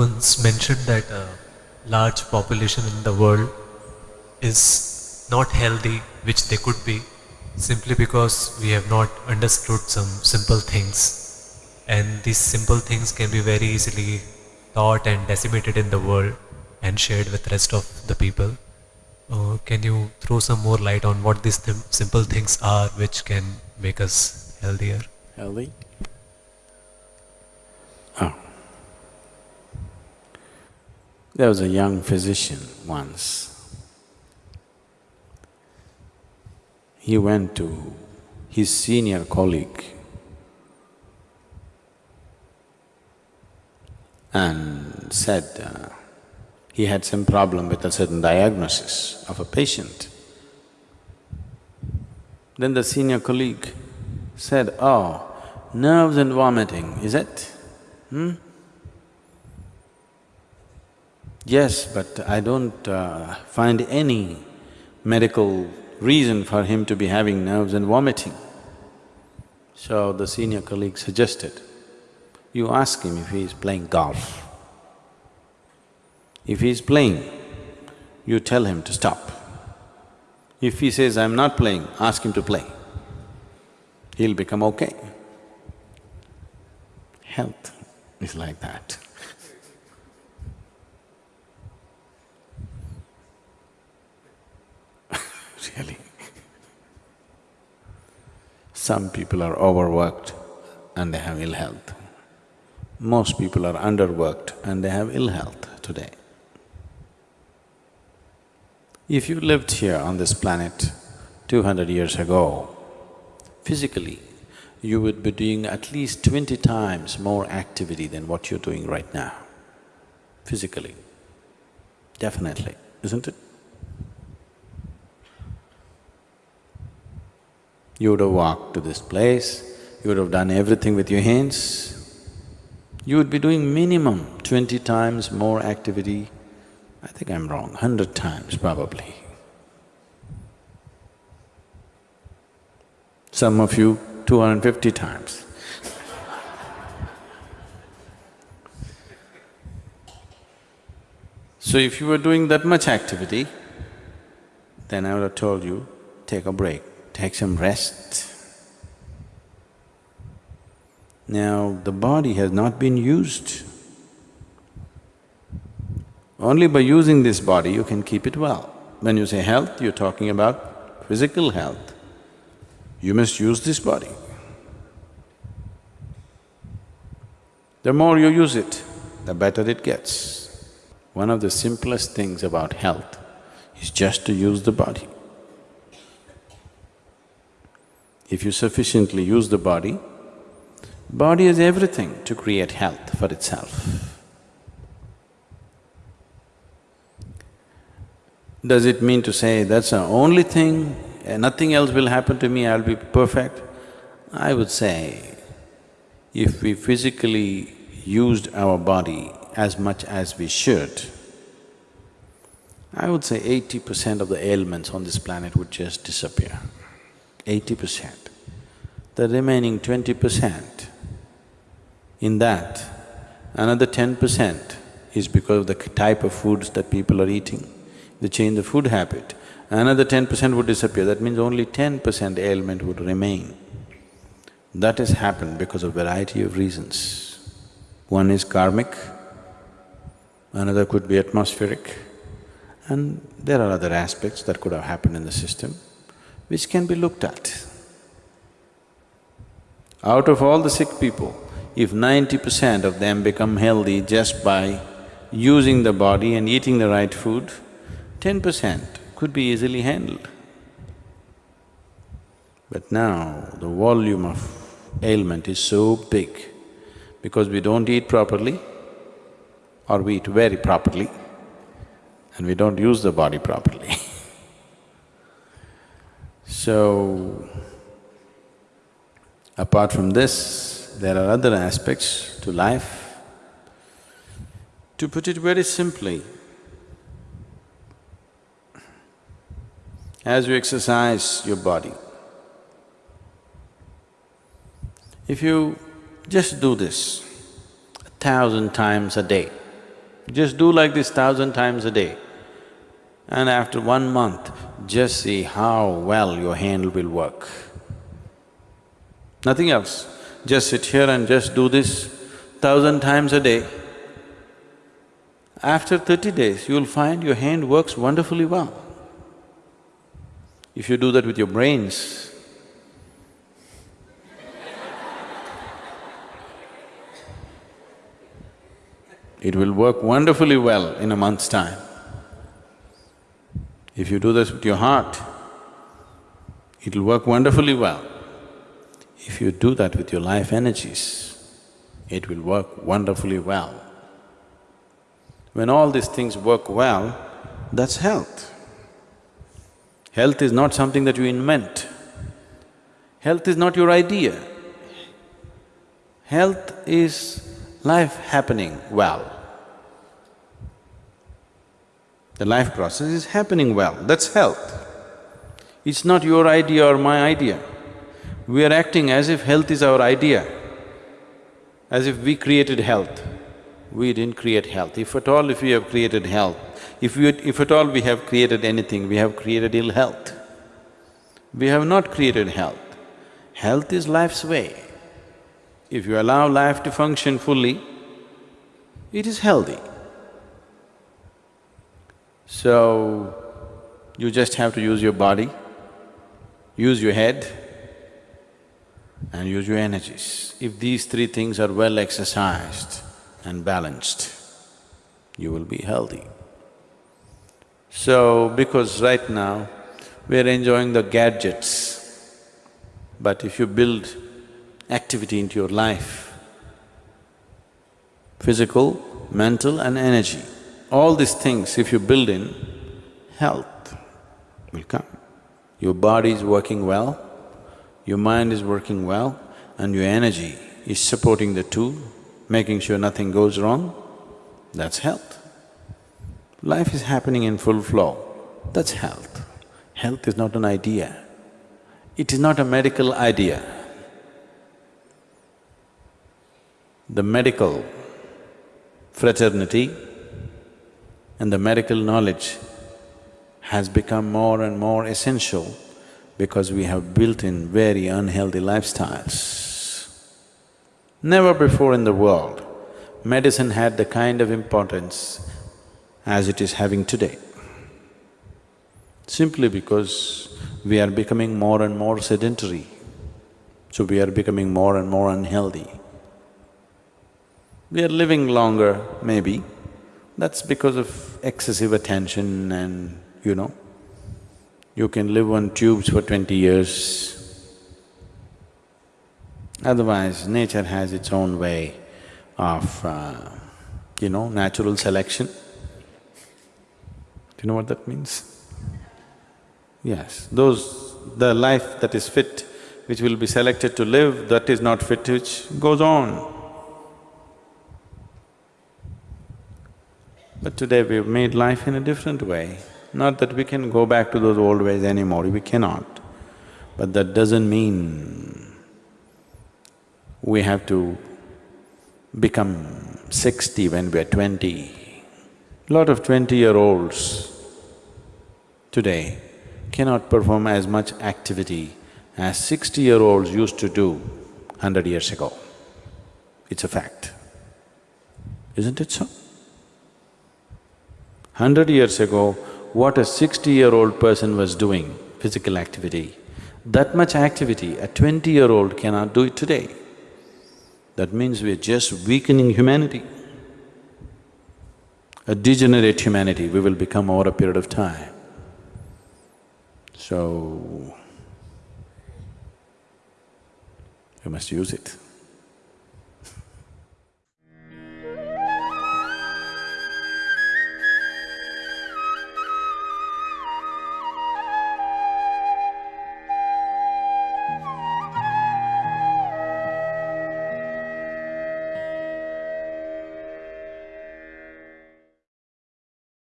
once mentioned that a large population in the world is not healthy, which they could be, simply because we have not understood some simple things. And these simple things can be very easily taught and disseminated in the world and shared with rest of the people. Uh, can you throw some more light on what these th- simple things are which can make us healthier? Healthy? Oh. There was a young physician once. He went to his senior colleague and said uh, he had some problem with a certain diagnosis of a patient. Then the senior colleague said, oh, nerves and vomiting, is it? Hmm? Yes, but I don't uh, find any medical reason for him to be having nerves and vomiting. So the senior colleague suggested, you ask him if he is playing golf. If he is playing, you tell him to stop. If he says, I'm not playing, ask him to play. He'll become okay. Health is like that. Some people are overworked and they have ill health. Most people are underworked and they have ill health today. If you lived here on this planet two hundred years ago, physically, you would be doing at least twenty times more activity than what you're doing right now, physically. Definitely, isn't it? You would have walked to this place, you would have done everything with your hands, you would be doing minimum twenty times more activity, I think I'm wrong, hundred times probably. Some of you, two hundred and fifty times. So if you were doing that much activity, then I would have told you, take a break, take some rest. Now, the body has not been used. Only by using this body you can keep it well. When you say health, you're talking about physical health. You must use this body. The more you use it, the better it gets. One of the simplest things about health is just to use the body. If you sufficiently use the body, body has everything to create health for itself. Does it mean to say that's the only thing, eh, nothing else will happen to me, I'll be perfect? I would say, if we physically used our body as much as we should, I would say eighty percent of the ailments on this planet would just disappear, eighty percent. The remaining twenty percent, in that, another ten percent is because of the type of foods that people are eating. They change the food habit, another ten percent would disappear, that means only ten percent ailment would remain. That has happened because of variety of reasons. One is karmic, another could be atmospheric, and there are other aspects that could have happened in the system, which can be looked at. Out of all the sick people, if ninety percent of them become healthy just by using the body and eating the right food, ten percent could be easily handled. But now, the volume of ailment is so big because we don't eat properly or we eat very properly and we don't use the body properly. so, apart from this, there are other aspects to life. To put it very simply, as you exercise your body, if you just do this a thousand times a day, Just do like this thousand times a day. And after one month, just see how well your hand will work. Nothing else. Just sit here and just do this thousand times a day. After thirty days, you'll find your hand works wonderfully well. If you do that with your brains, it will work wonderfully well in a month's time. If you do this with your heart, it'll work wonderfully well. If you do that with your life energies, it will work wonderfully well. When all these things work well, that's health. Health is not something that you invent. Health is not your idea. Health is life happening well. The life process is happening well, that's health. It's not your idea or my idea. We are acting as if health is our idea, as if we created health. We didn't create health. If at all if we have created health, if we… if at all we have created anything, we have created ill health. We have not created health. Health is life's way. If you allow life to function fully, it is healthy. So, you just have to use your body, use your head and use your energies. If these three things are well exercised and balanced, you will be healthy. So, because right now we're enjoying the gadgets, but if you build activity into your life, physical, mental and energy, all these things if you build in, health will come. Your body is working well, your mind is working well and your energy is supporting the two, making sure nothing goes wrong, that's health. Life is happening in full flow, that's health. Health is not an idea, it is not a medical idea. The medical fraternity and the medical knowledge has become more and more essential because we have built in very unhealthy lifestyles. Never before in the world, medicine had the kind of importance as it is having today. Simply because we are becoming more and more sedentary, so we are becoming more and more unhealthy. We are living longer, maybe, that's because of excessive attention and, you know, you can live on tubes for twenty years. Otherwise, nature has its own way of, uh, you know, natural selection. Do you know what that means? Yes, those… the life that is fit, which will be selected to live, that is not fit, which goes on. But today we've made life in a different way. Not that we can go back to those old ways anymore, we cannot. But that doesn't mean we have to become sixty when we're twenty. Lot of twenty-year-olds today cannot perform as much activity as sixty-year-olds used to do hundred years ago. It's a fact, isn't it so? Hundred years ago, what a sixty-year-old person was doing, physical activity, that much activity a twenty-year-old cannot do it today. That means we're just weakening humanity. A degenerate humanity we will become over a period of time. So, we must use it.